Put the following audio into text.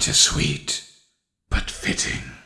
bittersweet, but fitting.